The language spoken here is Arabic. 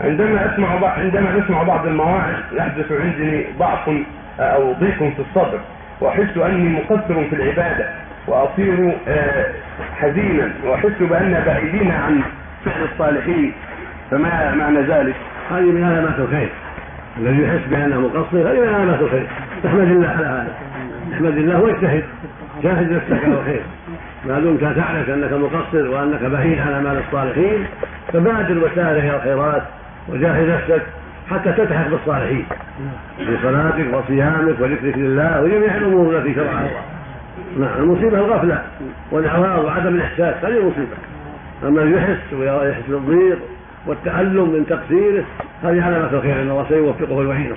عندما أسمع بعض عندما اسمع بعض المواعظ يحدث عندي ضعف أو ضيق في الصدر وأحس أني مقصر في العبادة وأصير آه، حزينا وأحس بأن بعيدين عن فعل الصالحين. فما معنى ذلك؟ هذه من علامات الخير. الذي يحس بأنه مقصر هذه من علامات الخير. تحمد الله على هذا. احمد الله واجتهد. جاهد نفسك على الخير. ما دمت تعرف أنك مقصر وأنك بعيد عن أعمال الصالحين فبادر وسارع إلى الخيرات. وجاهد نفسك حتى تلتحق بالصالحين. في صلاتك وصيامك وذكرك لله وجميع الأمور التي شرعها الله. نعم المصيبة الغفلة والاعراض وعدم الإحساس هذه مصيبة. أما يحس ويحس بالضيق والتألم من تقصيره هذه علامة الخير ان الله سيوفقه ويعينه